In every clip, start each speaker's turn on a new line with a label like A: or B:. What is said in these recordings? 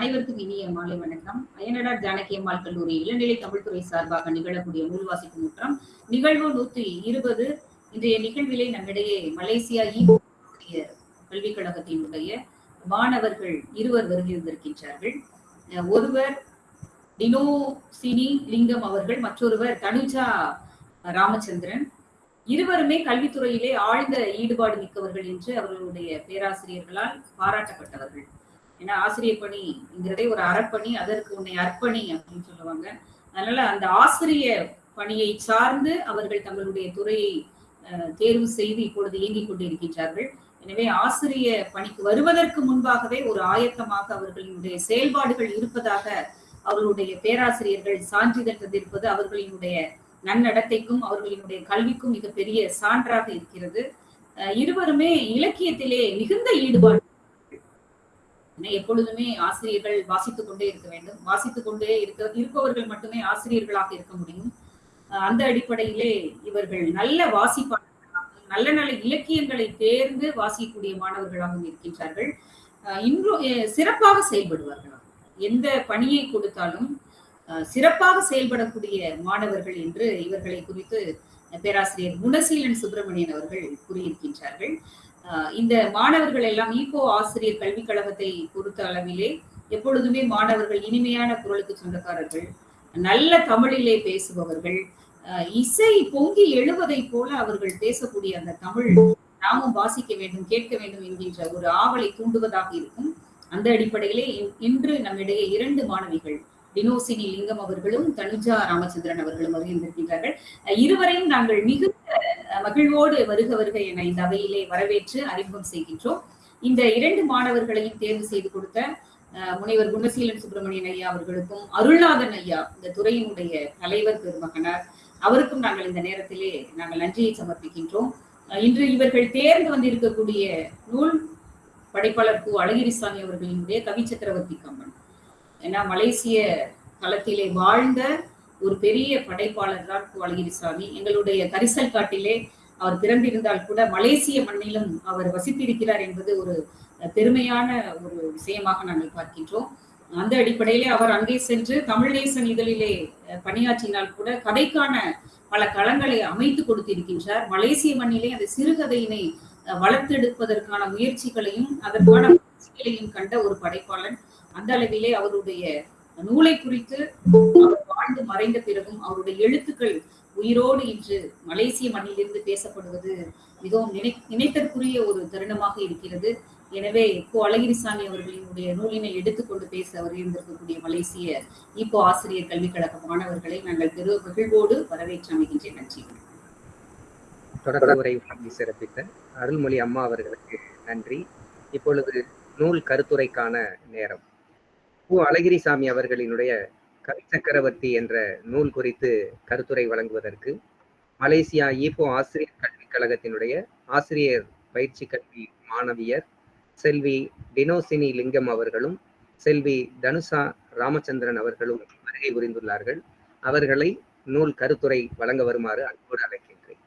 A: அனைவருக்கும் இனிய மாலை வணக்கம். அயனடார் ஜானகி அம்மாள் கல்லூரி இளநிலை தமிழ்துறை சார்பாக நிகழக்கூடிய நூல் வாசிப்பு முற்றம் நிகழ்வு நூத்தி இருபது. இன்றைய நிகழ்விலே நம்மிடையே மலேசியா இ கல்விக் கழகத்தினுடைய மாணவர்கள் இருவர் வருகின்றிருக்கின்றார்கள் ஒருவர் டினோ சினி லிங்கம் அவர்கள் மற்றொருவர் தனுஜா ராமச்சந்திரன். இருவருமே கல்வித்துறையிலே ஆழ்ந்த ஈடுபாடு மிக்கவர்கள் என்று அவர்களுடைய பேராசிரியர்களால் பாராட்டப்பட்டவர்கள். ஏன்னா ஆசிரியர் பணிங்கிறதே ஒரு அறப்பணி அதற்கு உன்னை அர்ப்பணி அப்படின்னு சொல்லுவாங்க. அதனால அந்த ஆசிரிய பணியை சார்ந்து அவர்கள் தங்களுடைய துறையை தேர்வு செய்து இப்பொழுது இயங்கிக் கொண்டிருக்கின்றார்கள். எனவே ஆசிரிய பணிக்கு வருவதற்கு முன்பாகவே ஒரு ஆயத்தமாக அவர்களினுடைய செயல்பாடுகள் இருப்பதாக அவர்களுடைய பேராசிரியர்கள் சான்றிதழ் தந்திருப்பது அவர்களினுடைய நன்னடத்தைக்கும் அவர்களினுடைய கல்விக்கும் மிகப்பெரிய சான்றாக இருக்கிறது. இருவருமே இலக்கியத்திலே மிகுந்த ஈடுபாடு எப்பொழுதுமே ஆசிரியர்கள் வாசித்துக் கொண்டே இருக்க வேண்டும். வாசித்துக் கொண்டே இருக்க இருப்பவர்கள் மட்டுமே ஆசிரியர்களாக இருக்க முடியும். அந்த அடிப்படையிலே இவர்கள் நல்ல வாசிப்பாளர்களாக நல்ல நல்ல இலக்கியங்களை தேர்ந்து வாசிக்கக்கூடிய மாணவர்களாகவும் இருக்கின்றார்கள். இன்றும் சிறப்பாக செயல்படுவார்களாம் எந்த பணியை கொடுத்தாலும் சிறப்பாக செயல்படக்கூடிய மாணவர்கள் என்று இவர்களை குறித்து பேராசிரியர் குணசீலன் சுப்பிரமணியன் அவர்கள் கூறியிருக்கின்றார்கள். இந்த மாணவர்கள் எல்லாம் ஈகோ ஆசிரியர் கல்விக் கழகத்தை பொறுத்த அளவிலே எப்பொழுதுமே மாணவர்கள் இனிமையான குரலுக்கு சொந்தக்காரர்கள் நல்ல தமிழிலே பேசுபவர்கள் இசை பொங்கி எழுவதை போல அவர்கள் பேசக்கூடிய அந்த தமிழ் நாமும் வாசிக்க வேண்டும் கேட்க வேண்டும் என்கின்ற ஒரு ஆவலை தூண்டுவதாக இருக்கும். அந்த அடிப்படையிலே இன்று நம்மிடையே இரண்டு மாணவிகள் டினோசினி லிங்கம் அவர்களும் தனுஜா ராமச்சந்திரன் அவர்களும் வருகின்றிருக்கின்றார்கள் இருவரையும் நாங்கள் மிகுந்த மகிழ்வோடு வருக வருக என இந்த அவையிலே வரவேற்று அறிமுகம் செய்கின்றோம். இந்த இரண்டு மாணவர்களையும் தேர்வு செய்து கொடுத்த முனைவர் குணசீலன் சுப்பிரமணியன் ஐயா அவர்களுக்கும் அருள்நாதன் ஐயா இந்த துறையினுடைய தலைவர் பெருமகனார் அவருக்கும் நாங்கள் இந்த நேரத்திலே நாங்கள் நன்றியை சமர்ப்பிக்கின்றோம். இன்று இவர்கள் தேர்ந்து வந்திருக்கக்கூடிய நூல் படைப்பாளர் கு அழகிரிசாமி அவர்களினுடைய கவி சக்கரவர்த்தி கம்பன். ஏன்னா மலேசிய களத்திலே வாழ்ந்த ஒரு பெரிய படைப்பாளர் தான் கு அழகிரிசாமி எங்களுடைய கரிசல் காட்டிலே அவர் பிறந்திருந்தால் கூட மலேசிய மண்ணிலும் அவர் வசித்திருக்கிறார் என்பது ஒரு பெருமையான ஒரு விஷயமாக நாங்கள் பார்க்கின்றோம். அந்த அடிப்படையிலே அவர் அங்கே சென்று தமிழ்நேசன் இதழிலே பணியாற்றினால் கூட கதைக்கான பல களங்களை அமைத்து கொடுத்திருக்கின்றார். மலேசிய மண்ணிலே அந்த சிறுகதையினை வளர்த்தெடுப்பதற்கான முயற்சிகளையும் அதற்கான முயற்சிகளையும் கண்ட ஒரு படைப்பாளன். அந்த அளவிலே அவருடைய நூலை குறித்து வாழ்ந்து மறைந்த பிறகும் அவருடைய எழுத்துக்கள் உயிரோடு இன்று மலேசிய மண்ணிலிருந்து பேசப்படுவது மிகவும் நினை நினைத்தற்குரிய ஒரு தருணமாக இருக்கிறது. எனவே இப்போ அழகிரிசாமி அவர்களினுடைய நூலினை எடுத்துக்கொண்டு பேச வருகின்றிருக்கக்கூடிய மலேசிய இப்போ ஆசிரியர் கல்விக் கழக மாணவர்களை நாங்கள் பெரு மகிழ்வோடு வரவேற்று அமைகின்றேன் நன்றி.
B: தொடக்க உரை சிறப்பித்த அருள்மொழி அம்மா அவர்களுக்கு நன்றி. இப்பொழுது நூல் கருத்துரைக்கான நேரம். கு அழகிரிசாமி அவர்களினுடைய கவி சக்கரவர்த்தி என்ற நூல் குறித்து கருத்துரை வழங்குவதற்கு மலேசியா ஈப்போ ஆசிரியர் கல்விக் கழகத்தினுடைய ஆசிரியர் பயிற்சி கல்வி மாணவியர் செல்வி டினோசினி லிங்கம் அவர்களும் செல்வி தனுஷா ராமச்சந்திரன் அவர்களும் வருகை புரிந்துள்ளார்கள். அவர்களை நூல் கருத்துரை வழங்க வருமாறு அன்போடு அழைக்கின்றேன்.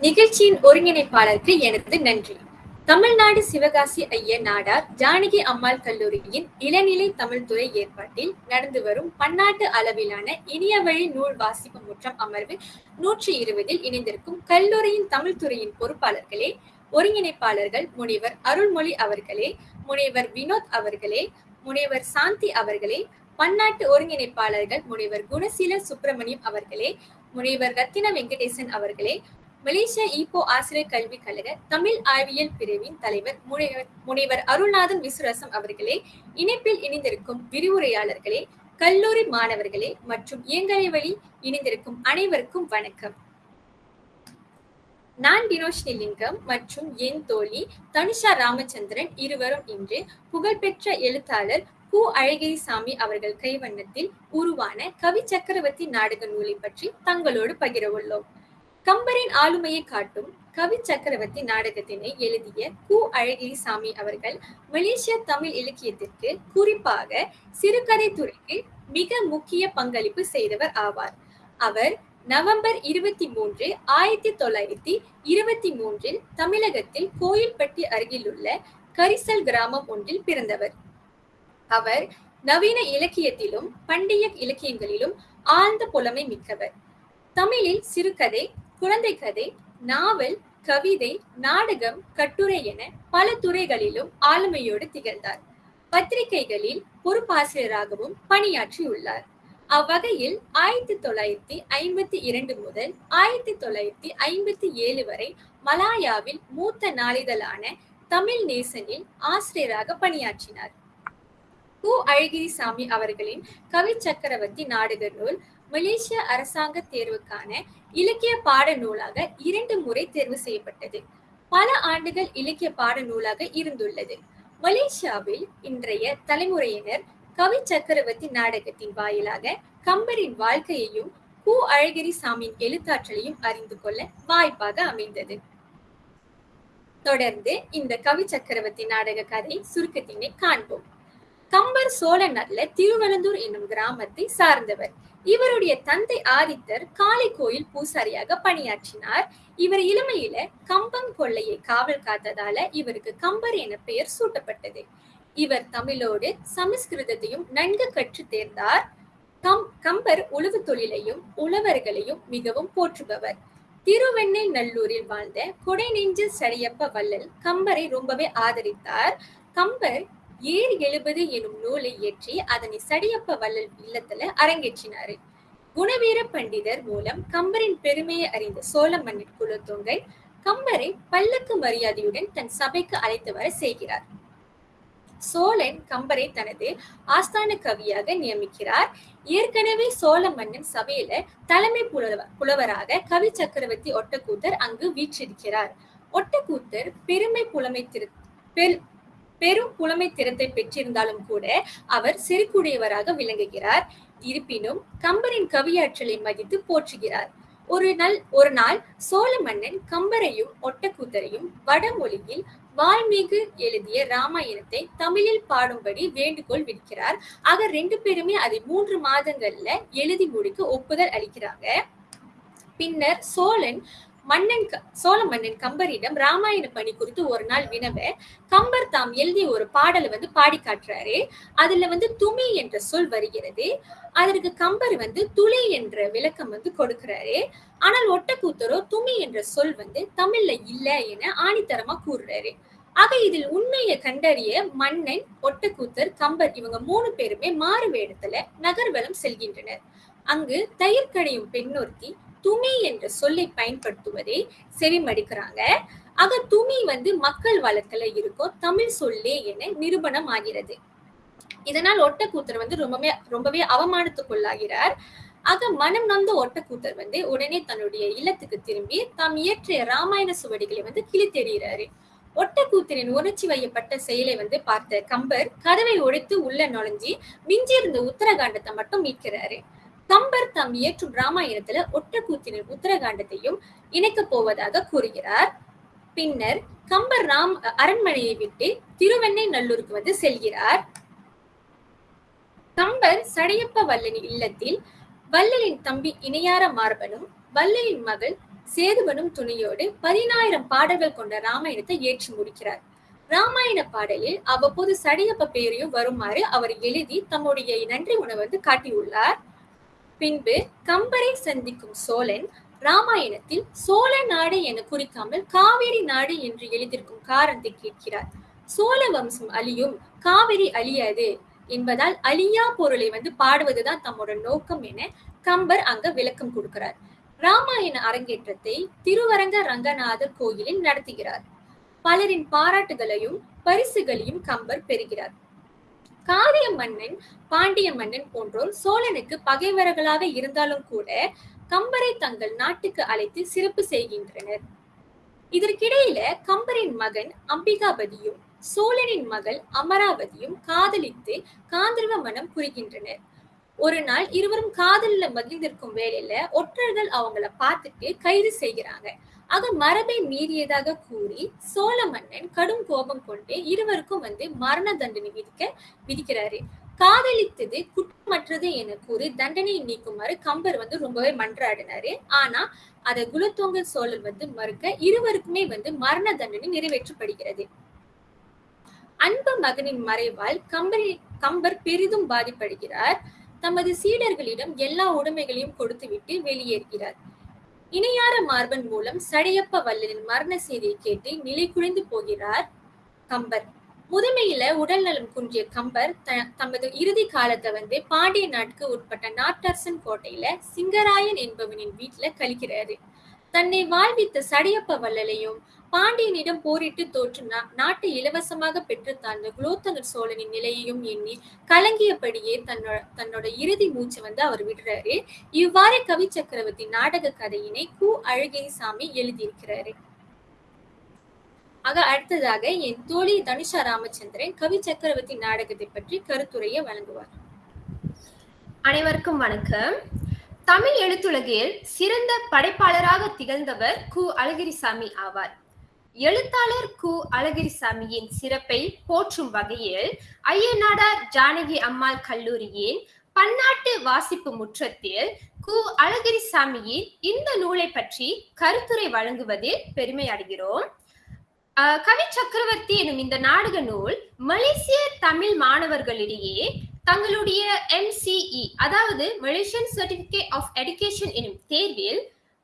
C: நிகழ்ச்சியின் ஒருங்கிணைப்பாளருக்கு எனது நன்றி. தமிழ்நாடு சிவகாசி ஐய நாடார் ஜானகி அம்மாள் கல்லூரியின் இளநிலை தமிழ்துறை ஏற்பாட்டில் நடந்து வரும் பன்னாட்டு அளவிலான இனிய வழி நூல் வாசிப்பு முற்றம் அமர்வு நூற்றி இருபதில் இணைந்திருக்கும் கல்லூரியின் தமிழ்துறையின் பொறுப்பாளர்களே ஒருங்கிணைப்பாளர்கள் முனைவர் அருள்மொழி அவர்களே முனைவர் வினோத் அவர்களே முனைவர் சாந்தி அவர்களே பன்னாட்டு ஒருங்கிணைப்பாளர்கள் முனைவர் குணசீல சுப்பிரமணியம் அவர்களே முனைவர் ரத்தின வெங்கடேசன் அவர்களே மலேசிய ஈப்போ ஆசிரியர் கல்விக் கழக தமிழ் ஆய்வியல் பிரிவின் தலைவர் முனைவர் முனைவர் அருள்நாதன் விசுரசம் அவர்களே இணைப்பில் இணைந்திருக்கும் விரிவுரையாளர்களே கல்லூரி மாணவர்களே மற்றும் இயங்கலை வழி இணைந்திருக்கும் அனைவருக்கும் வணக்கம். நான் டினோஷினி லிங்கம் மற்றும் என் தோழி தனுஷா ராமச்சந்திரன் இருவரும் இன்று புகழ்பெற்ற எழுத்தாளர் கு. அழகிரிசாமி அவர்கள் கைவண்ணத்தில் உருவான கவி சக்கரவர்த்தி நாடக நூலை பற்றி தங்களோடு பகிர உள்ளோம். கம்பரின் ஆளுமையை காட்டும் கவி சக்கரவர்த்தி நாடகத்தினை எழுதிய கு. அழகிரிசாமி அவர்கள் மலேசிய தமிழ் இலக்கியத்திற்கு குறிப்பாக சிறுகதை துறைக்கு மிக முக்கிய பங்களிப்பு செய்தவர் ஆவார். அவர் நவம்பர் இருபத்தி மூன்று ஆயிரத்தி தொள்ளாயிரத்தி இருபத்தி மூன்றில் தமிழகத்தில் கோயில்பட்டி அருகிலுள்ள கரிசல் கிராமம் ஒன்றில் பிறந்தவர். அவர் நவீன இலக்கியத்திலும் பண்டைய இலக்கியங்களிலும் ஆழ்ந்த புலமை மிக்கவர். தமிழில் சிறுகதை குழந்தை கதை நாவல் கவிதை நாடகம் கட்டுரை என பல துறைகளிலும் ஆளுமையோடு திகழ்ந்தார். பத்திரிகைகளில் பொறுப்பாசிரியராகவும் பணியாற்றியுள்ளார். அவ்வகையில் ஆயிரத்தி தொள்ளாயிரத்தி ஐம்பத்தி இரண்டு முதல் ஆயிரத்தி தொள்ளாயிரத்தி ஐம்பத்தி ஏழு வரை மலாயாவில் மூத்த நாளிதழான தமிழ் நேசனில் ஆசிரியராக பணியாற்றினார். கு. அழகிரிசாமி அவர்களின் கவி சக்கரவர்த்தி நாடக நூல் மலேசிய அரசாங்க தேர்வுக்கான இலக்கிய பாட நூலாக இரண்டு முறை தேர்வு செய்யப்பட்டது. பல ஆண்டுகள் இலக்கிய பாட நூலாக இருந்துள்ளது. மலேசியாவில் இன்றைய தலைமுறையினர் கவி சக்கரவர்த்தி நாடகத்தின் வாயிலாக கம்பரின் வாழ்க்கையையும் கு. அழகிரிசாமியின் எழுத்தாற்றலையும் அறிந்து கொள்ள வாய்ப்பாக அமைந்தது. தொடர்ந்து இந்த கவி சக்கரவர்த்தி நாடக கதை சுருக்கத்தினை காண்போம். கம்பர் சோழ நல்ல திருவலந்தூர் என்னும் கிராமத்தை சார்ந்தவர். இவருடைய தந்தை ஆதித்தர் காளை கோயில் பூசாரியாக பணியாற்றினார். இவர் இளமையில கம்பம் கொள்ளையை காவல் காத்ததால இவருக்கு கம்பர் என பெயர் சூட்டப்பட்டது. இவர் தமிழோடு சமஸ்கிருதத்தையும் நன்கு கற்று தேர்ந்தார். கம் கம்பர் உழவு தொழிலையும் உழவர்களையும் மிகவும் போற்றுபவர். திருவெண்ணை நல்லூரில் வாழ்ந்த கொடை நெஞ்சு சரியப்ப வள்ளல் கம்பரை ரொம்பவே ஆதரித்தார். கம்பர் ஏர் எழுபது எனும் நூலை இயற்றி அதனை சடியப்ப வள்ளல் இல்லத்துல அரங்கேற்றினாரு. குணவீர பண்டிதர் மூலம் கம்பரின் பெருமையை அறிந்த சோழ மன்னர் குலத்தொங்கை கம்பரை பல்லக்கு மரியாதையுடன் தன் சபைக்கு அழைத்து வர செய்கிறார். சோழன் கம்பரை தனது ஆஸ்தான கவியாக நியமிக்கிறார். ஏற்கனவே சோழ மன்னன் சபையில தலைமை புலவ புலவராக கவி சக்கரவர்த்தி ஒட்டக்கூத்தர் அங்கு வீற்றிருக்கிறார். ஒட்டக்கூத்தர் பெருமை புலமை திரு பெரும் புலமை திறத்தை பெற்றிருந்தாலும் கூட அவர் செருக்குடையவராக விளங்குகிறார். இருப்பினும் கம்பரின் கவியாற்றலை மதித்து போற்றுகிறார். ஒரு நாள் ஒரு நாள் சோழ மன்னன் கம்பரையும் ஒட்டக்கூத்தரையும் வடமொழியில் வால்மீகு எழுதிய ராமாயணத்தை தமிழில் பாடும்படி வேண்டுகோள் விடுக்கிறார். ஆக ரெண்டு பேருமே அதை மூன்று மாதங்கள்ல எழுதி முடிக்க ஒப்புதல் அளிக்கிறாங்க. பின்னர் சோழன் மன்னன் சோழ மன்னன் கம்பரிடம் ராமாயண பணி குறித்து ஒரு நாள் வினவ கம்பர் தாம் எழுதிய ஒரு பாடலை வந்து பாடி காட்டுறாரு. அதுல வந்து துமி என்ற சொல் வருகிறது. அதற்கு கம்பர் வந்து துளி என்ற விளக்கம் வந்து கொடுக்கிறாரு. ஆனால் ஒட்டக்கூத்தரோ துமி என்ற சொல் வந்து தமிழ்ல இல்ல என ஆணித்தரமா கூறுறாரு. ஆக இதில் உண்மையை கண்டறிய மன்னன் ஒட்டக்கூத்தர் கம்பர் இவங்க மூணு பேருமே மாறு வேடத்துல நகர்வலம் செல்கின்றனர். அங்கு தயிர் கடையும் பெண்ணொருத்தி துமி என்ற சொல்லை பயன்படுத்துவதை செவிமடிக்கிறாங்க. ஆக துமி வந்து மக்கள் வழக்குல இருக்கும் தமிழ் சொல்லே என நிரூபணம் ஆகிறது இதனால் ஒட்டக்கூத்தர் வந்து ரொம்பவே ரொம்பவே அவமானத்துக்குள்ளாகிறார். ஆக மனம் நொந்த ஒட்டக்கூத்தர் வந்து உடனே தன்னுடைய இல்லத்துக்கு திரும்பி தாம் இயற்றிய ராமாயண சுவடிகளை வந்து கிழித்தெறிகிறாரு ஒட்டக்கூத்தரின் உணர்ச்சி வையப்பட்ட செயலை வந்து பார்த்த கம்பர் கதவை ஒழித்து உள்ள நுழைஞ்சி மிஞ்சி இருந்த உத்தரகாண்டத்தை மட்டும் மீட்கிறாரு. கம்பர் தாம் இயற்றும் ராமாயணத்துல ஒட்டக்கூத்தினர் உத்தரகாண்டத்தையும் இணைக்க போவதாக கூறுகிறார். பின்னர் கம்பர் ராம் அரண்மனையை விட்டு திருவெண்ணை நல்லூருக்கு வந்து செல்கிறார். கம்பர் சடையப்ப வல்லனின் இல்லத்தில் வல்லலின் தம்பி இணையார மார்பனும் வல்லலின் மகள் சேதுவனும் துணையோடு பதினாயிரம் பாடல்கள் கொண்ட ராமாயணத்தை ஏற்றி முடிக்கிறார். ராமாயண பாடலில் அவ்வப்போது சடையப்ப பெயரையும் வருமாறு அவர் எழுதி தம்முடைய நன்றி உணவு வந்து காட்டியுள்ளார். பின்பு கம்பரை சந்திக்கும் சோழன் ராமாயணத்தில் சோழ நாடு என குறிக்காமல் காவிரி நாடு என்று எழுதியிருக்கும் காரணத்தை கேட்கிறார். சோழ வம்சம் அழியும் காவிரி அழியாது என்பதால் அழியா பொருளை வந்து பாடுவதுதான் தம்மோட நோக்கம் என கம்பர் அங்க விளக்கம் கொடுக்கிறார். ராமாயண அரங்கேற்றத்தை திருவரங்க ரங்கநாதர் கோயிலில் நடத்துகிறார். பலரின் பாராட்டுகளையும் பரிசுகளையும் கம்பர் பெறுகிறார். காரிய மன்னன் பாண்டிய மன்னன் போன்றோர் சோழனுக்கு பகைவர்களாக இருந்தாலும் கூட கம்பரை தங்கள் நாட்டுக்கு அழைத்து சிறப்பு செய்கின்றனர். இதற்கிடையில கம்பரின் மகன் அம்பிகாபதியும் சோழனின் மகள் அமராவதியும் காதலித்து காந்தர்வ மனம் புரிகின்றனர். ஒரு நாள் இருவரும் காதலில் மகிழ்ந்திருக்கும் வேலையில ஒற்றர்கள் அவங்கள பார்த்துட்டு கைது செய்கிறாங்க. ஆக மரபை மீறியதாக கூறி சோழ மன்னன் கடும் கோபம் கொண்டு இருவருக்கும் வந்து மரண தண்டனை விதிக்க விதிக்கிறாரு. காதலித்தது குற்றமற்றது என கூறி தண்டனையை நீக்குமாறு கம்பர் வந்து ரொம்பவே மன்றாடினாரு. ஆனா அதை குலத்தோங்க சோழர் வந்து மறுக்க இருவருக்குமே வந்து மரண தண்டனை நிறைவேற்றப்படுகிறது. அன்பு மகனின் மறைவால் கம்பரி கம்பர் பெரிதும் பாதிப்படுகிறார். தமது சீடர்களிடம் எல்லா உடைமைகளையும் கொடுத்துவிட்டு வெளியேறுகிறார். இணையார மார்பன் மூலம் சடையப்ப வல்லனின் மரண செய்தியை கேட்டு நிலை குறைந்து போகிறார் கம்பர். முதுமையில உடல் நலம் குன்றிய கம்பர் த- தமது இறுதி காலத்தை வந்து பாண்டிய நாட்டுக்கு உட்பட்ட நாட்டரசன் கோட்டையில சிங்கராயன் என்பவனின் வீட்டுல கழிக்கிறாரு. தன்னை வாழ்வித்த சடையப்ப வள்ளலையும் பாண்டியனிடம் போரிட்டு தோற்று நாட்டை இலவசமாக பெற்று தாழ்ந்த குலோத்தங்கர் சோழனின் நிலையையும் எண்ணி கலங்கியபடியே தன்னோட தன்னோட இறுதி மூச்சு வந்து அவர் விடுறாரு. இவ்வாறு கவி சக்கரவர்த்தி நாடக கதையினை கு. அழகிரிசாமி எழுதியிருக்கிறாரு. ஆக அடுத்ததாக என் தோழி தனுஷா ராமச்சந்திரன் கவி சக்கரவர்த்தி நாடகத்தை பற்றி கருத்துரையை வழங்குவார்.
D: அனைவருக்கும் வணக்கம். தமிழ் எழுத்துலகில் சிறந்த படைப்பாளராக திகழ்ந்தவர் கு. அழகிரிசாமி ஆவார். எழுத்தாளர் கு. அழகிரிசாமியின் சிறப்பை போற்றும் வகையில் ஐயனாடார் ஜானகி அம்மாள் கல்லூரியின் பன்னாட்டு வாசிப்பு முற்றத்தில் கு. அழகிரிசாமியின் இந்த நூலை பற்றி கருத்துரை வழங்குவதில் பெருமை அடைகிறோம். கவி சக்கரவர்த்தி எனும் இந்த நாடக நூல் மலேசிய தமிழ் மாணவர்களிடையே தங்களுடைய எம்சிஇ அதாவது மலேசியன் சர்டிபிகேட் ஆஃப் எடுகேஷன் எனும் தேர்வில்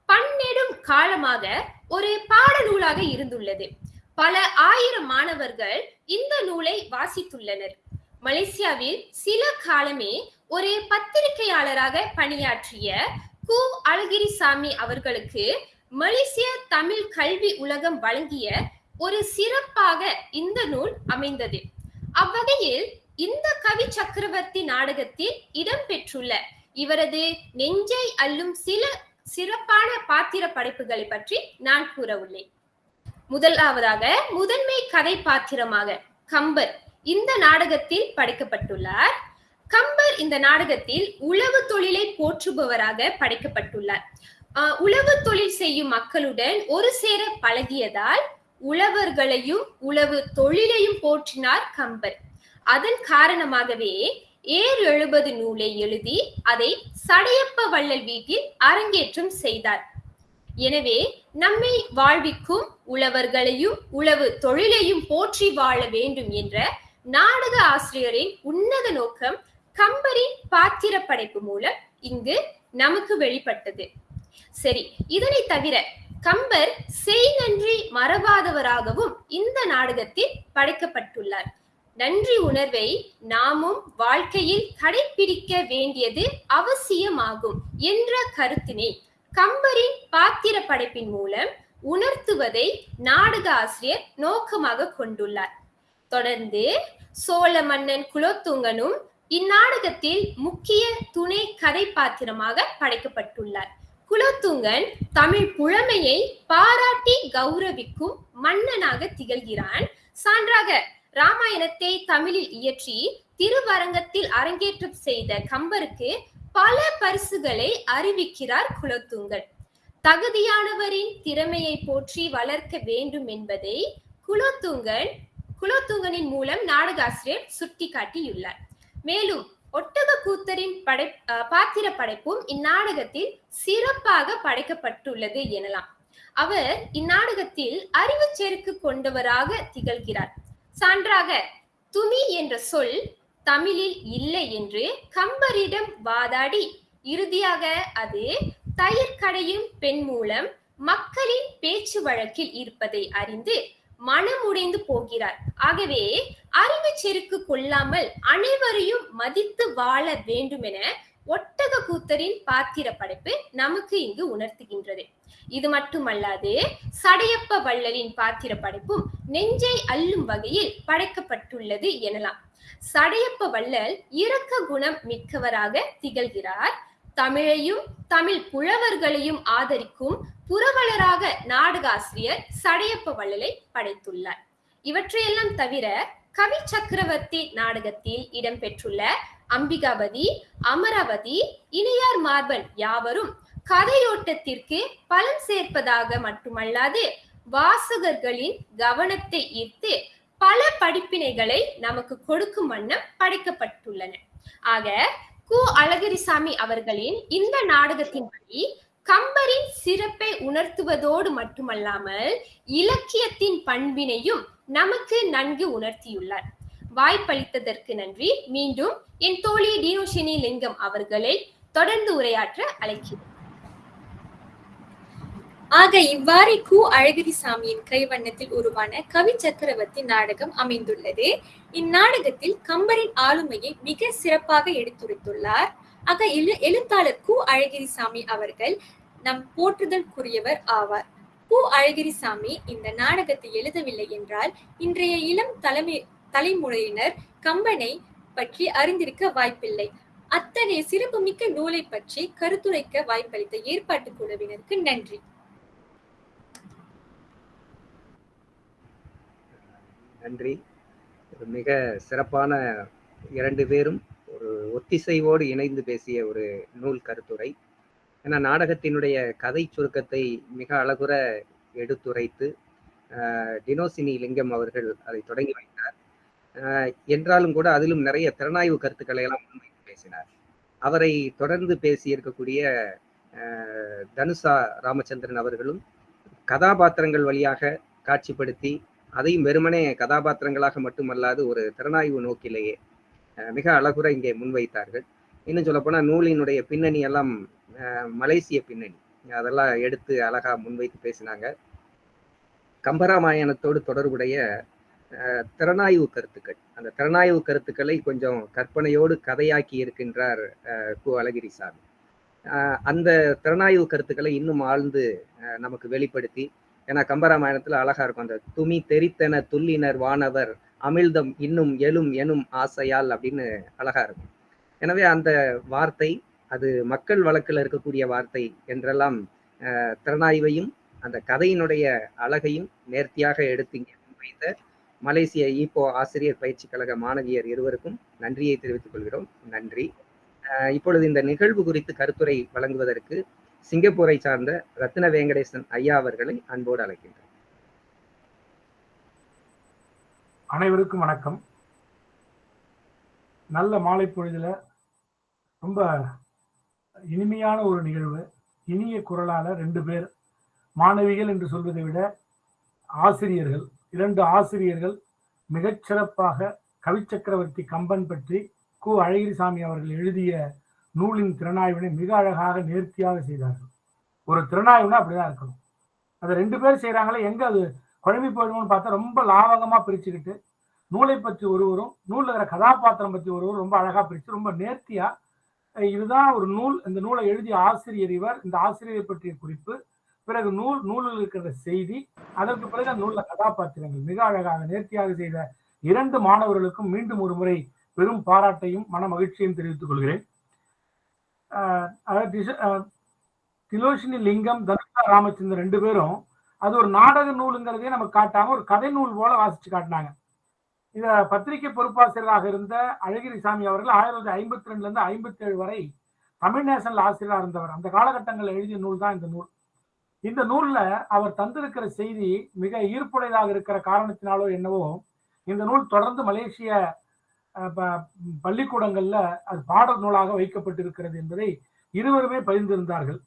D: பன்னெடும் காலமாக ஒரு பாடநூலாக இருந்துள்ளது. பல ஆயிரம் மாணவர்கள் இந்த நூலை வாசித்துள்ளனர். மலேசியாவில் சில காலமே ஒரு பத்திரிகையாளராக பணியாற்றிய கு. அழகிரிசாமி அவர்களுக்கு மலேசிய தமிழ் கல்வி உலகம் வழங்கிய ஒரு சிறப்பாக இந்த நூல் அமைந்தது. அவ்வகையில் இந்த கவி சக்கரவர்த்தி நாடகத்தில் இடம்பெற்றுள்ள இவரது நெஞ்சை அல்லும் சில சிறப்பான பாத்திர படைப்புகளை பற்றி நான் கூற உள்ளேன் முதலாவதாக முதன்மை கதை பாத்திரமாக கம்பர் இந்த நாடகத்தில் படைக்கப்பட்டுள்ளார். கம்பர் இந்த நாடகத்தில் உழவு தொழிலை போற்றுபவராக படைக்கப்பட்டுள்ளார். ஆஹ் உழவு தொழில் செய்யும் மக்களுடன் ஒரு சேர பழகியதால் உழவர்களையும் உழவு தொழிலையும் போற்றினார் கம்பர். அதன் காரணமாகவே ஏர் எழுபது நூலை எழுதி அதை சடையப்ப வள்ளல் வீட்டில் அரங்கேற்றம் செய்தார். எனவே நம்மை வாழ்விக்கும் உழவர்களையும் உழவு தொழிலையும் போற்றி வாழ வேண்டும் என்ற நாடக ஆசிரியரின் உன்னத நோக்கம் கம்பரின் பாத்திர படைப்பு மூலம் இங்கு நமக்கு வெளிப்பட்டது. சரி இதனை தவிர கம்பர் செய் நன்றி மறவாதவராகவும் இந்த நாடகத்தில் படைக்கப்பட்டுள்ளார். நன்றி உணர்வை நாமும் வாழ்க்கையில் கடைபிடிக்க வேண்டியது அவசியமாகும் என்ற கருத்தினை கம்பரின் பாத்திர படைப்பின் மூலம் உணர்த்துவதை நாடக ஆசிரியர் நோக்கமாக கொண்டுள்ளார். தொடர்ந்து சோழ மன்னன் குலோத்துங்கனும் இந்நாடகத்தில் முக்கிய துணை கதை பாத்திரமாக படைக்கப்பட்டுள்ளார். குலோத்துங்கன் தமிழ் புலமையை பாராட்டி கௌரவிக்கும் மன்னனாக திகழ்கிறான் சான்றாக ராமாயணத்தை தமிழில் இயற்றி திருவரங்கத்தில் அரங்கேற்றம் செய்த கம்பருக்கு பல பரிசுகளை அறிவிக்கிறார் குலோத்துங்கன். தகுதியானவரின் திறமையை போற்றி வளர்க்க வேண்டும் என்பதை குலோத்துங்கன் குலோத்துங்கனின் மூலம் நாடகாசிரியர் சுட்டிக்காட்டியுள்ளார். மேலும் ஒட்டக கூத்தரின் படை பாத்திர படைப்பும் இந்நாடகத்தில் சிறப்பாக படைக்கப்பட்டுள்ளது எனலாம். அவர் இந்நாடகத்தில் அறிவு செருக்கு கொண்டவராக திகழ்கிறார். சான்றாக துமி என்ற சொல் தமிழில் இல்லை என்று கம்பரிடம் வாதாடி இறுதியாக அது தயிர் கடையும் பெண் மூலம் மக்களின் பேச்சு வழக்கில் இருப்பதை அறிந்து மனமுடைந்து போகிறார். ஆகவே அறிவு செருக்கு கொள்ளாமல் அனைவரையும் மதித்து வாழ வேண்டும் என ஒட்டக கூத்தரின் பாத்திர படைப்பு நமக்கு இங்கு உணர்த்துகின்றது. இது மட்டுமல்லாது சடையப்ப வள்ளலின் பாத்திர படைப்பும் நெஞ்சை அள்ளும் வகையில் படைக்கப்பட்டுள்ளது எனலாம். சடையப்ப வள்ளல் இரக்க குணம் மிக்கவராக திகழ்கிறார். தமிழையும் தமிழ் புலவர்களையும் ஆதரிக்கும் புரவலராக நாடகாசிரியர் சடையப்ப வள்ளலை படைத்துள்ளார். இவற்றையெல்லாம் தவிர கவி சக்கரவர்த்தி நாடகத்தில் இடம்பெற்றுள்ள அம்பிகாபதி அமராவதி இணையார் மார்பன் யாவரும் கதையோட்டத்திற்கு பலன் சேர்ப்பதாக மட்டுமல்லாது வாசகர்களின் கவனத்தை ஈர்த்து பல படிப்பினைகளை நமக்கு கொடுக்கும் வண்ணம் படைக்கப்பட்டுள்ளன. ஆக கு. அழகிரிசாமி அவர்களின் இந்த நாடகத்தின்படி கம்பரின் சிறப்பை உணர்த்துவதோடு மட்டுமல்லாமல் இலக்கியத்தின் பண்பினையும் நமக்கு நன்கு உணர்த்தியுள்ளார். வாய்ப்பளித்ததற்கு நன்றி. மீண்டும் என் தோழி டினோஷினி லிங்கம் அவர்களை தொடர்ந்து உரையாற்ற அழைக்கிறேன்.
C: ஆக இவ்வாறு கு அழகிரிசாமியின் கைவண்ணத்தில் உருவான கவி சக்கரவர்த்தி நாடகம் அமைந்துள்ளது. இந்நாடகத்தில் கம்பரின் ஆளுமையை மிக சிறப்பாக எடுத்துரைத்துள்ளார். ஆக எழு எழுத்தாளர் கு அழகிரிசாமி அவர்கள் நம் போற்றுதல்குரியவர் ஆவார். கு அழகிரிசாமி இந்த நாடகத்தை எழுதவில்லை என்றால் இன்றைய இளம் தலைமை தலைமுறையினர் கம்பனை பற்றி அறிந்திருக்க வாய்ப்பில்லை. அத்தகைய சிறப்புமிக்க நூலை பற்றி கருத்துரைக்க வாய்ப்பளித்த ஏற்பாட்டு குழுவினருக்கு நன்றி.
B: நன்றி. ஒரு மிக சிறப்பான இரண்டு பேரும் ஒரு ஒத்திசைவோடு இணைந்து பேசிய ஒரு நூல் கருத்துரை. ஏன்னா நாடகத்தினுடைய கதை சுருக்கத்தை மிக அழகுற எடுத்துரைத்து ஆஹ், டினோசினி லிங்கம் அவர்கள் அதை தொடங்கி வைத்தார். என்றாலும் கூட அதிலும் நிறைய திறனாய்வு கருத்துக்களை எல்லாம் முன்வைத்து பேசினார். அவரை தொடர்ந்து பேசியிருக்கக்கூடிய இருக்கக்கூடிய தனுஷா ராமச்சந்திரன் அவர்களும் கதாபாத்திரங்கள் வழியாக காட்சிப்படுத்தி அதையும் வெறுமனே கதாபாத்திரங்களாக மட்டுமல்லாது ஒரு திறனாய்வு நோக்கிலேயே மிக அழகுற இங்கே முன்வைத்தார்கள். இன்னும் சொல்லப்போனால் நூலினுடைய பின்னணி எல்லாம் மலேசிய பின்னணி. அதெல்லாம் எடுத்து அழகா முன்வைத்து பேசினாங்க. கம்பராமாயணத்தோடு தொடர்புடைய திறனாய்வு கருத்துக்கள். அந்த திறனாய்வு கருத்துக்களை கொஞ்சம் கற்பனையோடு கதையாக்கி இருக்கின்றார் அஹ், கு. அழகிரிசாமி. அஹ், அந்த திறனாய்வு கருத்துக்களை இன்னும் ஆழ்ந்து அஹ், நமக்கு வெளிப்படுத்தி ஏன்னா கம்பராமாயணத்துல அழகா இருக்கும். அந்த துமி தெரித்தன துல்லினர் வானவர் அமிழ்தம் இன்னும் எழும் எனும் ஆசையால் அப்படின்னு அழகா இருக்கும். எனவே அந்த வார்த்தை அது மக்கள் வழக்கில் இருக்கக்கூடிய வார்த்தை என்றெல்லாம் திறனாய்வையும் அந்த கதையினுடைய அழகையும் நேர்த்தியாக எடுத்து வைத்த மலேசிய ஈப்போ ஆசிரியர் பயிற்சி கழக மாணவியர் இருவருக்கும் நன்றியை தெரிவித்துக் கொள்கிறோம். நன்றி. இப்பொழுது இந்த நிகழ்வு குறித்து கருத்துரை வழங்குவதற்கு சிங்கப்பூரை சார்ந்த ரத்ன வெங்கடேசன் ஐயா அவர்களை அன்போடு அழைக்கின்றேன்
E: அனைவருக்கும் வணக்கம். நல்ல மாலை பொழுதுல ரொம்ப இனிமையான ஒரு நிகழ்வு. இனிய குரலால ரெண்டு பேர் மாணவிகள் என்று சொல்வதை விட ஆசிரியர்கள். இரண்டு ஆசிரியர்கள் மிகச்சிறப்பாக கவிச்சக்கரவர்த்தி கம்பன் பற்றி கு. அழகிரிசாமி அவர்கள் எழுதிய நூலின் திறனாய்வினை மிக அழகாக நேர்த்தியாக செய்தார்கள். ஒரு திறனாய்வுனா அப்படிதான் இருக்கணும். அதை ரெண்டு பேர் செய்கிறாங்களே எங்க அது குழம்பி போயிடுவோம்னு பார்த்தா ரொம்ப லாவகமாக பிரிச்சுக்கிட்டு நூலை பற்றி ஒருவரும் நூலில் இருக்கிற கதாபாத்திரம் பற்றி ஒருவரும் ரொம்ப அழகாக பிரித்து ரொம்ப நேர்த்தியாக இதுதான் ஒரு நூல். இந்த நூலை எழுதிய ஆசிரியர் இவர். இந்த ஆசிரியரை பற்றிய குறிப்பு பிறகு நூல் நூலில் இருக்கிற செய்தி அதற்கு பிறகு அந்த நூல்ல கதாபாத்திரங்கள். மிக அழகாக நேர்த்தியாக செய்த இரண்டு மாணவர்களுக்கும் மீண்டும் ஒரு முறை பெரும் பாராட்டையும் மன மகிழ்ச்சியும் தெரிவித்துக் கொள்கிறேன். ஆஹ் அதாவது திலோஷினி லிங்கம் தனுஷா ராமச்சந்திரன் ரெண்டு பேரும் அது ஒரு நாடக நூலுங்கிறதே நமக்கு காட்டாம ஒரு கதை நூல் போல வாசிச்சு காட்டினாங்க. இத பத்திரிகை பொறுப்பாசிரியராக இருந்த அழகிரி சாமி அவர்கள் ஆயிரத்தி தொள்ளாயிரத்தி ஐம்பத்தி ரெண்டுல இருந்து ஐம்பத்தி ஏழு வரை தமிழ் நேஷனல் ஆசிரியராக இருந்தவர். அந்த காலகட்டங்களில் எழுதிய நூல் தான் இந்த நூல். இந்த நூல்ல அவர் தந்திருக்கிற செய்தி மிக ஈர்ப்புடையதாக இருக்கிற காரணத்தினாலோ என்னவோ இந்த நூல் தொடர்ந்து மலேசிய ப- பள்ளிக்கூடங்கள்ல அது பாட நூலாக வைக்கப்பட்டிருக்கிறது என்பதை இருவருமே பகிர்ந்திருந்தார்கள்.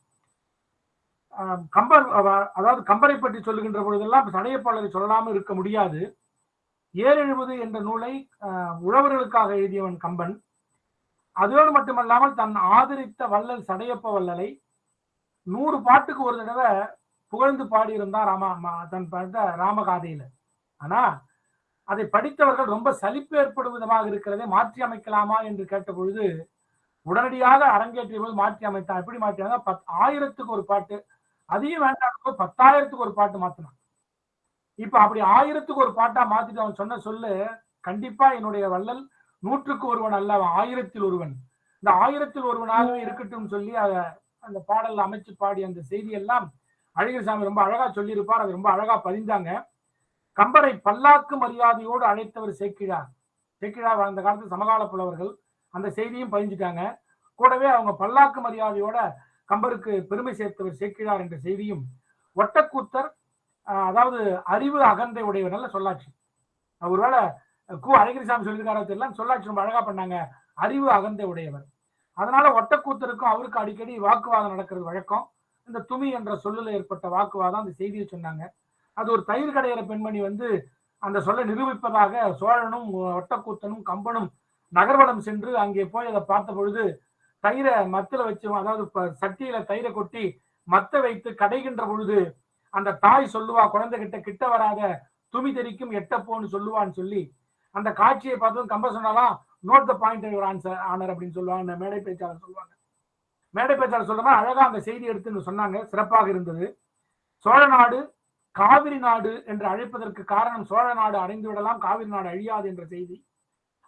E: ஆஹ் கம்பர் அதாவது கம்பரை பற்றி சொல்லுகின்ற பொழுதெல்லாம் சடையப்பாளரை சொல்லாமல் இருக்க முடியாது. ஏர் என்ற நூலை ஆஹ், உழவர்களுக்காக எழுதியவன் கம்பன். அதோடு மட்டுமல்லாமல் தன் ஆதரித்த வள்ளல் சடையப்ப வள்ளலை நூறு பாட்டுக்கு ஒரு தடவை புகழ்ந்து பாடியிருந்தான் ராமா தன் பாட்ட ராமகாதையில. ஆனா அதை படித்தவர்கள் ரொம்ப சலிப்பு ஏற்படும் விதமாக இருக்கிறதை மாற்றி அமைக்கலாமா என்று கேட்ட பொழுது உடனடியாக அரங்கேற்றிய போது மாற்றி அமைத்தான். எப்படி மாற்றினாங்க பத் ஆயிரத்துக்கு ஒரு பாட்டு அதையும் வேண்டாம் பத்தாயிரத்துக்கு ஒரு பாட்டு மாத்தினான். இப்ப அப்படி ஆயிரத்துக்கு ஒரு பாட்டா மாத்திட்டு அவன் சொன்ன சொல்லு கண்டிப்பா என்னுடைய வள்ளல் நூற்றுக்கு ஒருவன் அல்ல அவன் ஆயிரத்தில் ஒருவன். இந்த ஆயிரத்தில் ஒருவனாகவே இருக்கட்டும் சொல்லி அதை அந்த பாடல் அமைச்சு பாடி அந்த செய்தி எல்லாம் அழகிரிசாமி ரொம்ப அழகா சொல்லியிருப்பார். அது ரொம்ப அழகா பதிந்தாங்க. கம்பரை பல்லாக்கு மரியாதையோடு அழைத்தவர் சேக்கிழார் சேக்கிழார் வாழ்ந்த காலத்து சமகால புலவர்கள் அந்த செய்தியும் பதிஞ்சிட்டாங்க. கூடவே அவங்க பல்லாக்கு மரியாதையோட கம்பருக்கு பெருமை சேர்த்தவர் சேக்கிழார் என்ற செய்தியும் ஒட்டக்கூத்தர் ஆஹ், அதாவது அறிவு அகந்தை உடையவர் நல்ல சொல்லாட்சி ஒருவேளை கு அழகிரிசாமி சொல்லியிருக்காரோ தெரியல. சொல்லாட்சி ரொம்ப அழகா பண்ணாங்க. அறிவு அகந்தை உடையவர். அதனால ஒட்டக்கூத்தருக்கும் அவருக்கு அடிக்கடி வாக்குவாதம் நடக்கிறது வழக்கம். இந்த துமி என்ற சொல்லுல ஏற்பட்ட வாக்குவாதம் அந்த செய்தியை சொன்னாங்க. அது ஒரு தயிர் கடையிற பெண்மணி வந்து அந்த சொல்லை நிரூபிப்பதாக சோழனும் ஒட்டக்கூத்தனும் கம்பனும் நகர்வலம் சென்று அங்கே போய் அதை பார்த்த பொழுது தயிரை மத்துல வச்சு அதாவது சட்டியில தயிரை கொட்டி மத்த வைத்து கடைகின்ற பொழுது அந்த தாய் சொல்லுவா குழந்தை கிட்ட வராத துமி தெரிக்கும் எட்டப்போன்னு சொல்லுவான்னு சொல்லி அந்த காட்சியை பார்த்ததும் கம்ப சொன்னாலாம் note the point your answer honour அப்படின்னு சொல்லுவாங்க இந்த மேடை பேச்சாளர் சொல்லுவாங்க. மேடை பேச்சாளர் சொல்ற அழகா அந்த செய்தி எடுத்துன்னு சொன்னாங்க சிறப்பாக இருந்தது. சோழ நாடு காவிரி நாடு என்று அழைப்பதற்கு காரணம் சோழ நாடு அடைந்து விடலாம் காவிரி நாடு அழியாது என்ற செய்தி.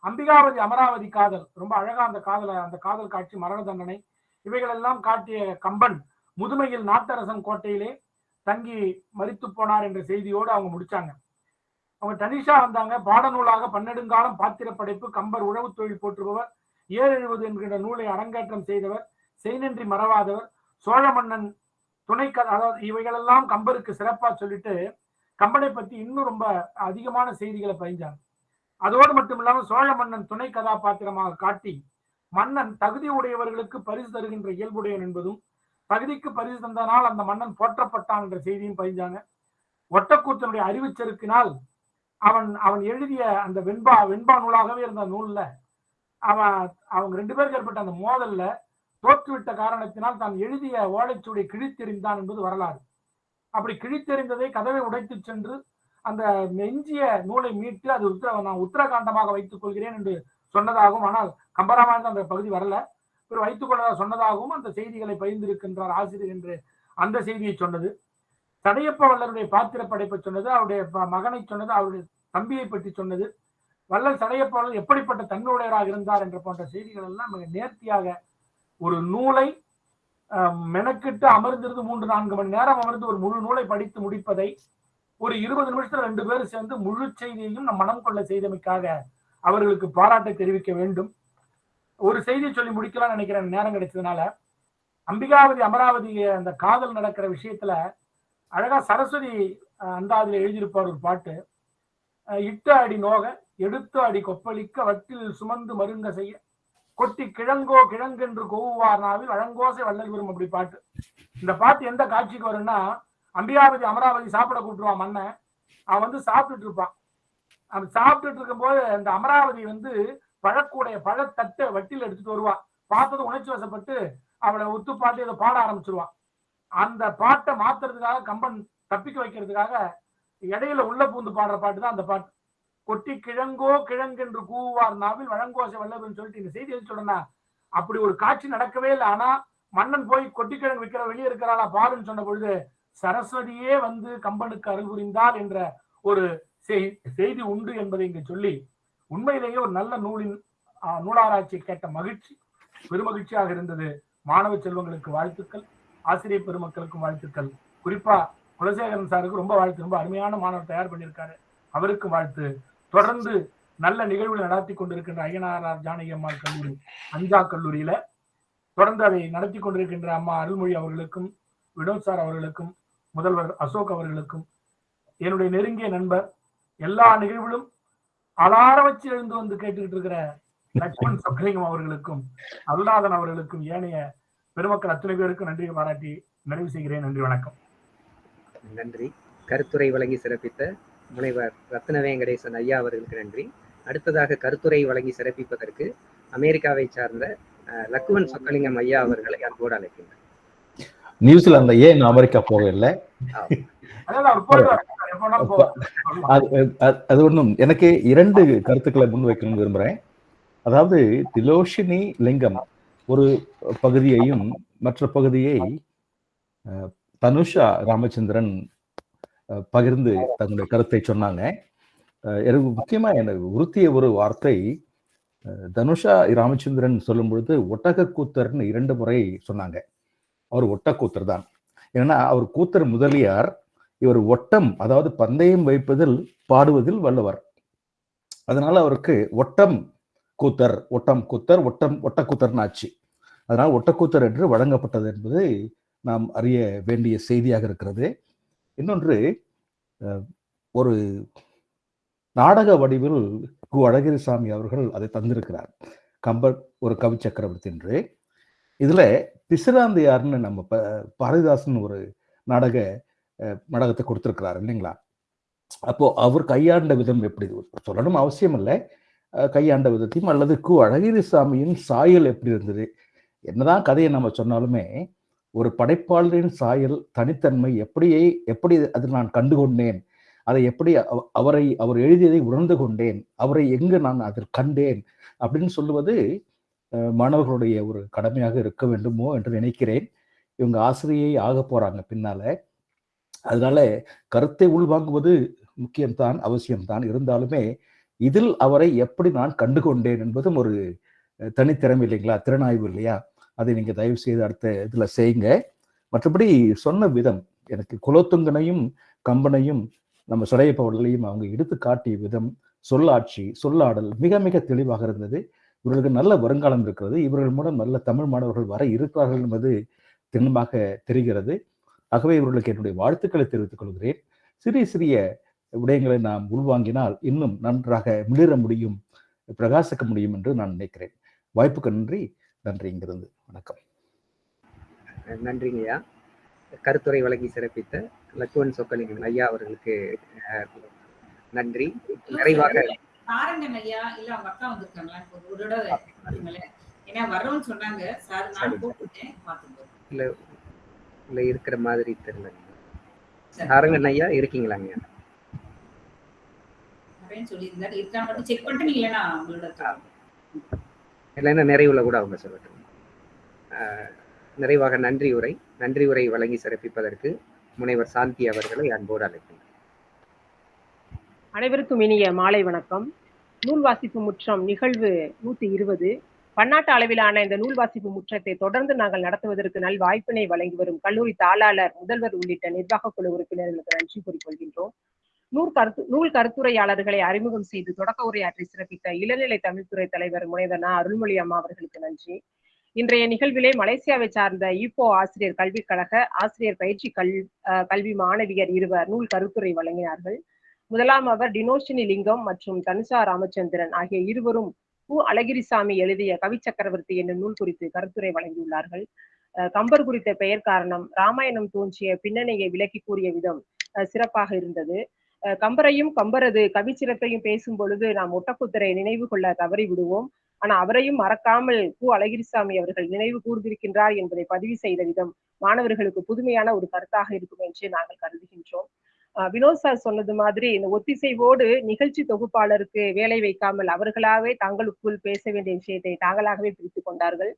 E: அம்பிகாவதி அமராவதி காதல் ரொம்ப அழகா அந்த காதல அந்த காதல் காட்சி மரண தண்டனை இவைகளெல்லாம் காட்டிய கம்பன் முதுமையில் நாட்டரசன் கோட்டையிலே தங்கி மறித்து போனார் என்ற செய்தியோடு அவங்க முடிச்சாங்க. அவங்க தனிஷா வந்தாங்க. பாடநூலாக பன்னெடுங்காலம் பாத்திர படைப்பு கம்பர் உழவு தொழில் போற்றுபவர் ஏழு எழுவது என்கிற நூலை அரங்கேற்றம் செய்தவர் செய்நன்றி மறவாதவர் சோழ மன்னன் துணை அதாவது இவைகளெல்லாம் கம்பருக்கு சிறப்பா சொல்லிட்டு கம்பனை பத்தி இன்னும் ரொம்ப அதிகமான செய்திகளை பயின்றாங்க அதோடு மட்டும் இல்லாமல் சோழ மன்னன் துணை கதாபாத்திரமாக காட்டி மன்னன் தகுதி உடையவர்களுக்கு பரிசு தருகின்ற இயல்புடையன் என்பதும் தகுதிக்கு பரிசு தந்தனால் அந்த மன்னன் போற்றப்பட்டான் என்ற செய்தியும் பயின்றாங்க ஒட்டக்கூத்தனுடைய அறிவுச்செருக்கினால் அவன் அவன் எழுதிய அந்த வெண்பா வெண்பா நூலாகவே இருந்த நூல்ல அவன் அவங்க ரெண்டு பேருக்கு ஏற்பட்ட அந்த மோதல்ல தோற்றுவிட்ட காரணத்தினால் தான் எழுதிய ஓலைச்சுவடி கிழித்தெறிந்தான் என்பது வரலாறு. அப்படி கிழித்தெறிந்ததை கதவை உடைத்து சென்று அந்த நெஞ்சிய நூலை மீட்டு அது உத்தர நான் உத்தரகாண்டமாக வைத்துக் கொள்கிறேன் என்று சொன்னதாகவும் ஆனால் கம்பராமாயணம் அந்த பகுதி வரல. இவர் வைத்துக் கொள்ளதாக சொன்னதாகவும் அந்த செய்திகளை பகிர்ந்திருக்கின்றார் ஆசிரியர் என்று அந்த செய்தியை சொன்னது. தடையப்ப வல்லருடைய பாத்திர படைப்பை சொன்னது அவருடைய மகனை சொன்னது அவருடைய தம்பியை பற்றி சொன்னது. வல்லல் தடையப்ப வல்லர் எப்படிப்பட்ட தன்னுடையராக இருந்தார் என்ற போன்ற செய்திகள் எல்லாம் மிக நேர்த்தியாக ஒரு நூலை அஹ், மெனக்கிட்டு அமர்ந்திருந்து மூன்று நான்கு மணி நேரம் அமர்ந்து ஒரு முழு நூலை படித்து முடிப்பதை ஒரு இருபது நிமிஷத்துல ரெண்டு பேரும் சேர்ந்து முழு செய்தியையும் நம் மனம் கொள்ள செய்தமைக்காக அவர்களுக்கு பாராட்டை தெரிவிக்க வேண்டும். ஒரு செய்தியை சொல்லி முடிக்கலாம்னு நினைக்கிறேன் நேரம் கிடைச்சதுனால. அம்பிகாவதி அமராவதி அந்த காதல் நடக்கிற விஷயத்துல அழகா சரஸ்வதி அந்த அதில் எழுதியிருப்பார் ஒரு பாட்டு. இட்டு இட்ட அடி நோக எடுத்த அடி கொப்பளிக்க வட்டில் சுமந்து மருங்க செய்ய கொட்டி கிழங்கோ கிழங்கென்று கோவுவார் நாவில் அழங்கோசை வள்ளல் விரும் அப்படி பாட்டு. இந்த பாட்டு எந்த காட்சிக்கு வரும்னா அம்பியாபதி அமராவதி சாப்பிட கூப்பிட்டுருவான் மன்னன். அவன் வந்து சாப்பிட்டுட்டு இருப்பான். அவன் சாப்பிட்டுட்டு இருக்கும்போது அந்த அமராவதி வந்து பழக்கூடைய பழத்தட்டை வட்டியில் எடுத்துட்டு வருவான் பார்த்தது உணர்ச்சி வசப்பட்டு அவளை ஒத்து பாட்டு இதை பாட ஆரம்பிச்சிருவான் அந்த பாட்டை மாத்துறதுக்காக கம்பன் தப்பிக்க வைக்கிறதுக்காக இடையில உள்ள பூந்து பாடுற பாட்டு தான் அந்த பாட்டு. கொட்டி கிழங்கோ கிழங்கென்று கூவார் நாவில் வழங்கோசை வல்லவன் சொல்லிட்டு இந்த செய்தி எது சொல்றேன்னா அப்படி ஒரு காட்சி நடக்கவே இல்லை. ஆனா மன்னன் போய் கொட்டி கிழங்கு விற்கிற வெளியே இருக்கிறாளா பாருன்னு சொன்ன பொழுது சரஸ்வதியே வந்து கம்பனுக்கு அருள் புரிந்தாள் என்ற ஒரு செய்தி உண்டு என்பதை இங்கு சொல்லி உண்மையிலேயே ஒரு நல்ல நூலின் நூலாராய்ச்சி கேட்ட மகிழ்ச்சி பெருமகிழ்ச்சியாக இருந்தது. மாணவ செல்வங்களுக்கு வாழ்த்துக்கள். ஆசிரியர் பெருமக்களுக்கும் வாழ்த்துக்கள். குறிப்பா குலசேகரன் சாருக்கு ரொம்ப வாழ்த்து. ரொம்ப அருமையான மாணவர் தயார் பண்ணியிருக்காரு. அவருக்கு வாழ்த்து. தொடர்ந்து நல்ல நிகழ்வுகளை நடத்தி கொண்டிருக்கின்ற ஐயனார் ஜானகி அம்மாள் கல்லூரி அஞ்சா கல்லூரியில தொடர்ந்து அதை நடத்தி கொண்டிருக்கின்ற அம்மா அருள்மொழி அவர்களுக்கும் வினோத் சார் அவர்களுக்கும் முதல்வர் அசோக் அவர்களுக்கும் என்னுடைய நெருங்கிய நண்பர் எல்லா நிகழ்வுகளும் அலார வச்சு எழுந்து வந்து கேட்டுக்கிட்டு இருக்கிற லட்சுமண் சொக்கலிங்கம் அவர்களுக்கும் அருளாதன் அவர்களுக்கும் ஏனைய பெருமக்கள் அத்தனை பேருக்கும் நன்றி பாராட்டி நிறைவு செய்கிறேன். நன்றி வணக்கம்.
B: நன்றி. கருத்துரை வழங்கி சிறப்பித்த முனைவர் ரத்ன வெங்கடேசன் ஐயா அவர்களுக்கு நன்றி. அடுத்ததாக கருத்துரை வழங்கி சிறப்பிப்பதற்கு அமெரிக்காவை சார்ந்த லக்குவன் சொக்கலிங்கம் ஐயா அவர்களை அன்போடு அழைக்கின்றனர்
F: நியூசிலாந்துல ஏன் அமெரிக்கா போகவில்லை? அது ஒன்றும் எனக்கு இரண்டு கருத்துக்களை முன்வைக்கணும்னு விரும்புறேன். அதாவது திலோஷினி லிங்கம் ஒரு பகுதியையும் மற்ற பகுதியை தனுஷா ராமச்சந்திரன் பகிர்ந்து தங்களுடைய கருத்தை சொன்னாங்க. எனக்கு முக்கியமாக எனக்கு உறுத்திய ஒரு வார்த்தை தனுஷா ராமச்சந்திரன் சொல்லும் பொழுது ஒட்டக கூத்தர்னு இரண்டு முறை சொன்னாங்க. அவர் ஒட்டக்கூத்தர் தான். ஏன்னா அவர் கூத்தர் முதலியார் இவர் ஒட்டம் அதாவது பந்தயம் வைப்பதில் பாடுவதில் வல்லவர் அதனால அவருக்கு ஒட்டம் கூத்தர் ஒட்டம் கூத்தர் ஒட்டம் ஒட்டக்கூத்தர்னு ஆச்சு அதனால் ஒட்டக்கூத்தர் என்று வழங்கப்பட்டது என்பது நாம் அறிய வேண்டிய செய்தியாக இருக்கிறது. இன்னொன்று ஒரு நாடக வடிவில் கு அழகிரிசாமி அவர்கள் அதை தந்திருக்கிறார். கம்பர் ஒரு கவி சக்கரவர்த்தி என்று. இதில் பிசிராந்தையார்னு நம்ம ப- பாரதிதாசன் ஒரு நாடக நாடகத்தை கொடுத்துருக்கிறார் இல்லைங்களா? அப்போது அவர் கையாண்ட விதம் எப்படி சொல்லணும் அவசியம் இல்லை கையாண்ட விதத்தையும் அல்லது கு அழகிரிசாமியின் சாயல் எப்படி இருந்தது என்னதான் கதையை நம்ம சொன்னாலுமே ஒரு படைப்பாளரின் சாயல் தனித்தன்மை எப்படியே எப்படி அதில் நான் கண்டுகொண்டேன் அதை எப்படி அவரை அவர் எழுதியதை உணர்ந்து கொண்டேன் அவரை எங்கு நான் அதில் கண்டேன் அப்படின்னு சொல்லுவது மாணவர்களுடைய ஒரு கடமையாக இருக்க வேண்டுமோ என்று நினைக்கிறேன். இவங்க ஆசிரியை ஆக போறாங்க பின்னால. அதனால கருத்தை உள்வாங்குவது முக்கியம்தான் அவசியம்தான். இருந்தாலுமே இதில் அவரை எப்படி நான் கண்டுகொண்டேன் என்பதும் ஒரு தனித்திறமை இல்லைங்களா? திறனாய்வு இல்லையா? அதை நீங்கள் தயவு செய்து அடுத்த இதில் செய்யுங்க. மற்றபடி சொன்ன விதம் எனக்கு குலோத்துங்கனையும் கம்பனையும் நம்ம சுடையப்பவர்களையும் அவங்க எடுத்து காட்டிய விதம் சொல்லாட்சி சொல்லாடல் மிக மிக தெளிவாக இருந்தது. இவர்களுக்கு நல்ல வருங்காலம் இருக்கிறது. இவர்கள் மூலம் நல்ல தமிழ் மாணவர்கள் வர இருக்கிறார்கள் என்பது திண்ணமாக தெரிகிறது. ஆகவே இவர்களுக்கு என்னுடைய வாழ்த்துக்களை தெரிவித்துக் கொள்கிறேன். சிறிய சிறிய விடயங்களை நாம் உள்வாங்கினால் இன்னும் நன்றாக மிளிர முடியும் பிரகாசிக்க முடியும் என்று நான் நினைக்கிறேன். வாய்ப்புக்கு நன்றி. நன்றி இங்கிருந்து. வணக்கம்.
B: நன்றிங்கய்யா. கருத்துரை வழங்கி சிறப்பித்த லக்குவன் சொக்கலிங்கம் ஐயா அவர்களுக்கு நன்றி. நிறைவாக
A: ஐயா. இல்ல அவங்க அக்கா வந்திருக்காங்களா? ஒரு ஒரு தடவை பாருங்களேன் ஏன்னா வர்றோம்னு சொன்னாங்க. சார்
B: சரி.
A: நான் கூப்பிட்டேன். பார்த்துக்கோ.
B: இல்ல இல்ல இருக்கிற மாதிரி தெரியல.
A: சரி.
B: சாரங்கன் ஐயா இருக்கீங்களாங்க?
A: இல்லைன்னா
B: நிறைவுல கூட அவங்க சொல்லட்டும். நிறைவாக நன்றி உரை நன்றி உரை வழங்கி சிறப்பிப்பதற்கு முனைவர் சாந்தி அவர்களை அன்போடு அழைக்கிறேன்
G: அனைவருக்கும் இனிய மாலை வணக்கம். நூல் வாசிப்பு முற்றம் நிகழ்வு நூத்தி இருபது. பன்னாட்டு அளவிலான இந்த நூல் வாசிப்பு முற்றத்தை தொடர்ந்து நாங்கள் நடத்துவதற்கு நல் வாய்ப்பினை வழங்கி வரும் கல்லூரி தாளாளர் முதல்வர் உள்ளிட்ட நிர்வாக குழு உறுப்பினர்களுக்கு நன்றி கூறிக்கொள்கின்றோம். நூல் கருத்து நூல் கருத்துரையாளர்களை அறிமுகம் செய்து தொடக்க உரையாற்றி சிறப்பித்த இளநிலை தமிழ்துறை தலைவர் முனைவர் நா. அருள்மொழி அம்மா அவர்களுக்கு நன்றி. இன்றைய நிகழ்விலே மலேசியாவை சார்ந்த ஈப்போ ஆசிரியர் கல்விக் கழக ஆசிரியர் பயிற்சி கல் கல்வி மாணவியர் இருவர் நூல் கருத்துரை வழங்கினார்கள். முதலாம் அவர் டினோஷினி லிங்கம் மற்றும் தனுஷா ராமச்சந்திரன் ஆகிய இருவரும் பூ அழகிரிசாமி எழுதிய கவி சக்கரவர்த்தி என்ற நூல் குறித்து கருத்துரை வழங்கியுள்ளார்கள். அஹ் கம்பர் குறித்த பெயர் காரணம் ராமாயணம் தோன்றிய பின்னணியை விளக்கி கூறிய விதம் அஹ் சிறப்பாக இருந்தது. அஹ் கம்பரையும் கம்பரது கவி சிறப்பையும் பேசும் பொழுது நாம் ஒட்டக்குத்தரை நினைவு கொள்ள தவறி விடுவோம் ஆனா அவரையும் மறக்காமல் கு. அழகிரிசாமி அவர்கள் நினைவு கூர்ந்திருக்கின்றார் என்பதை பதிவு செய்த விதம் மாணவர்களுக்கு புதுமையான ஒரு கருத்தாக இருக்கும் என்று நாங்கள் கருதுகின்றோம். அஹ் வினோத் சார் சொன்னது மாதிரி இந்த ஒத்திசைவோடு நிகழ்ச்சி தொகுப்பாளருக்கு வேலை வைக்காமல் அவர்களாவே தங்களுக்குள் பேச வேண்டிய விஷயத்தை தாங்களாகவே பிரித்துக் கொண்டார்கள்.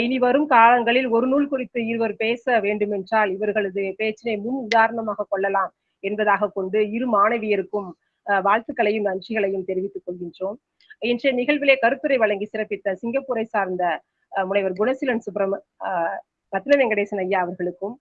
G: இனி வரும் காலங்களில் ஒரு நூல் குறித்து இருவர் பேச வேண்டுமென்றால் இவர்களது பேச்சினை முன் உதாரணமாக கொள்ளலாம் என்பதாக கொண்டு இரு மாணவியருக்கும் அஹ் வாழ்த்துக்களையும் நன்றிகளையும் தெரிவித்துக் கொள்கின்றோம். இன்றைய நிகழ்விலே கருத்துரை வழங்கி சிறப்பித்த சிங்கப்பூரை சார்ந்த முனைவர் குணசீலன் சுப்பிரம ரத்ன வெங்கடேசன் ஐயா அவர்களுக்கும்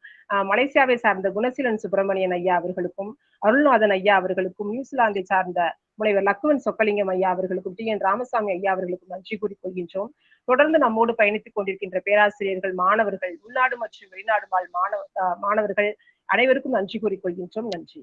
G: மலேசியாவை சார்ந்த குணசீலன் சுப்பிரமணியன் ஐயா அவர்களுக்கும் அருள்நாதன் ஐயா அவர்களுக்கும் நியூசிலாந்தை சார்ந்த முனைவர் லக்குவன் சொக்கலிங்கம் ஐயா அவர்களுக்கும் டி என் ராமசாமி ஐயா அவர்களுக்கும் நன்றி கூறிக்கொள்கின்றோம் தொடர்ந்து நம்மோடு பயணித்துக் கொண்டிருக்கின்ற பேராசிரியர்கள் மாணவர்கள் உள்நாடு மற்றும் வெளிநாடு வாழ் மாணவ மாணவர்கள் அனைவருக்கும் நன்றி கூறிக்கொள்கின்றோம் நன்றி.